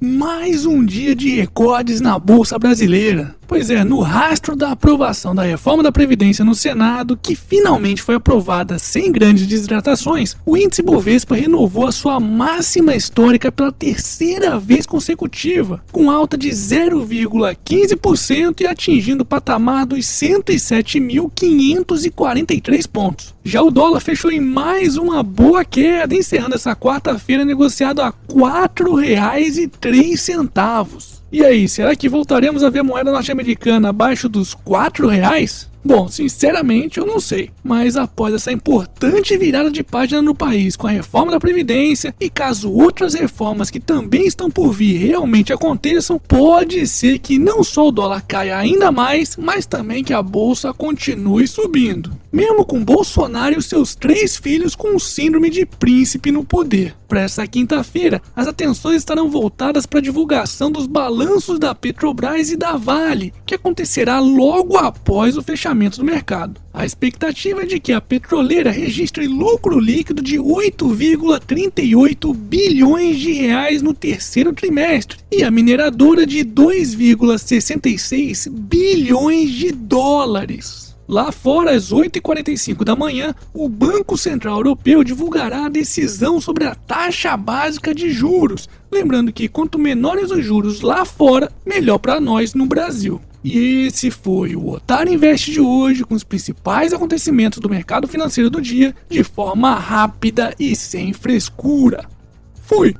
Mais um dia de recordes na Bolsa Brasileira. Pois é, no rastro da aprovação da reforma da Previdência no Senado, que finalmente foi aprovada sem grandes desidratações, o índice Bovespa renovou a sua máxima histórica pela terceira vez consecutiva, com alta de 0,15% e atingindo o patamar dos 107.543 pontos. Já o dólar fechou em mais uma boa queda, encerrando essa quarta-feira negociado a R$ 4,03. E aí, será que voltaremos a ver moeda norte-americana abaixo dos 4 reais? Bom, sinceramente eu não sei, mas após essa importante virada de página no país com a reforma da Previdência e caso outras reformas que também estão por vir realmente aconteçam, pode ser que não só o dólar caia ainda mais, mas também que a bolsa continue subindo. Mesmo com Bolsonaro e seus três filhos com síndrome de príncipe no poder. Para essa quinta-feira, as atenções estarão voltadas para a divulgação dos balanços da Petrobras e da Vale, que acontecerá logo após o fechamento do mercado. A expectativa é de que a petroleira registre lucro líquido de 8,38 bilhões de reais no terceiro trimestre e a mineradora de 2,66 bilhões de dólares. Lá fora, às 8h45 da manhã, o Banco Central Europeu divulgará a decisão sobre a taxa básica de juros. Lembrando que quanto menores os juros lá fora, melhor para nós no Brasil. E esse foi o Otário Invest de hoje, com os principais acontecimentos do mercado financeiro do dia, de forma rápida e sem frescura. Fui!